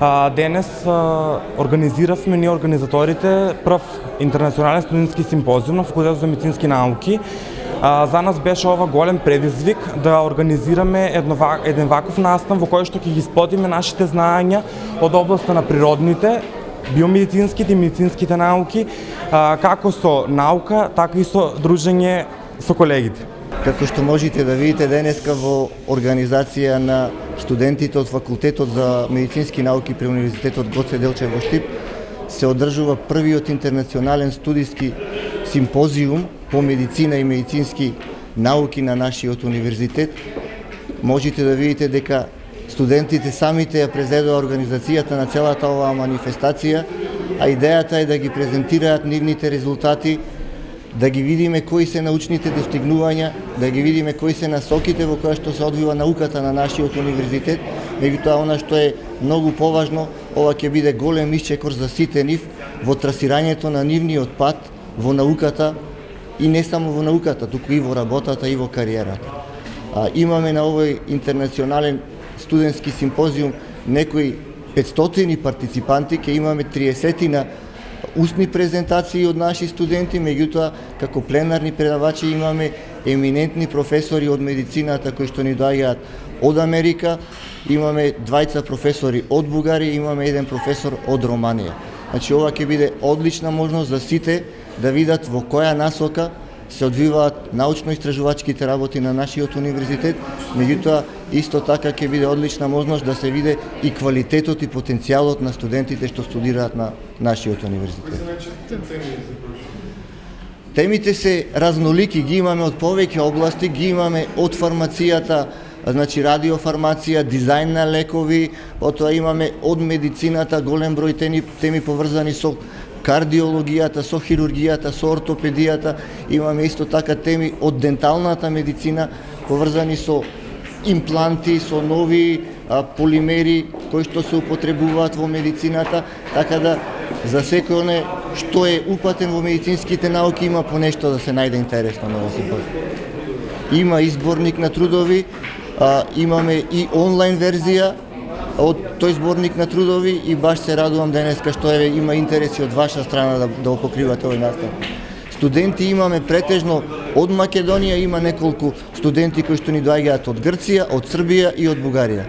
А, денес а, организиравме ние организаторите прв интернационален студентски симпозиум на Факултетот за медицински науки. А, за нас беше ова голем предизвик да организираме едно, еден ваков настан во кој што ќе ги сподиме нашите знаења од областта на природните, биомедицинските и медицинските науки, а, како со наука, така и со дружење со колегите. Како што можете да видите денеска во организација на студентите од Факултетот за медицински науки при Универзитетот Гоце Делчев во Штип се одржува првиот интернационален студиски симпозиум по медицина и медицински науки на нашиот универзитет. Можете да видите дека студентите самите ја презедоа организацијата на целата оваа манифестација, а идејата е да ги презентираат нивните резултати да ги видиме кои се научните достигнувања, да ги видиме кои се насоките во која што се одвива науката на нашиот универзитет, меѓутоа она што е многу поважно, ова ќе биде голем исчекор за сите нив во трасирањето на нивниот пат во науката и не само во науката, туку и во работата и во кариерата. А, имаме на овој интернационален студентски симпозиум некои 500 партиципанти, ќе имаме 30 на Усни презентации од наши студенти, меѓутоа како пленарни предавачи имаме еминентни професори од медицината кои што ни доаѓаат од Америка, имаме двајца професори од Бугарија, имаме еден професор од Романија. Значи ова ќе биде одлична можност за сите да видат во која насока се одвиваат научно-истражувачките работи на нашиот универзитет, меѓутоа исто така ќе биде одлична можност да се виде и квалитетот и потенцијалот на студентите што студираат на нашиот универзитет. Темите се разнолики, ги имаме од повеќе области, ги имаме од фармацијата, значи радиофармација, дизајн на лекови, потоа имаме од медицината голем број теми, теми поврзани со кардиологијата, со хирургијата, со ортопедијата, имаме исто така теми од денталната медицина поврзани со импланти, со нови а, полимери кои што се употребуваат во медицината, така да за секој оне што е упатен во медицинските науки има по нешто да се најде интересно на овој Има изборник на трудови, а, имаме и онлайн верзија од тој зборник на трудови и баш се радувам денеска што е, има интереси од ваша страна да, да покривате овој настав. Студенти имаме претежно од Македонија, има неколку студенти кои што ни доаѓаат од Грција, од Србија и од Бугарија.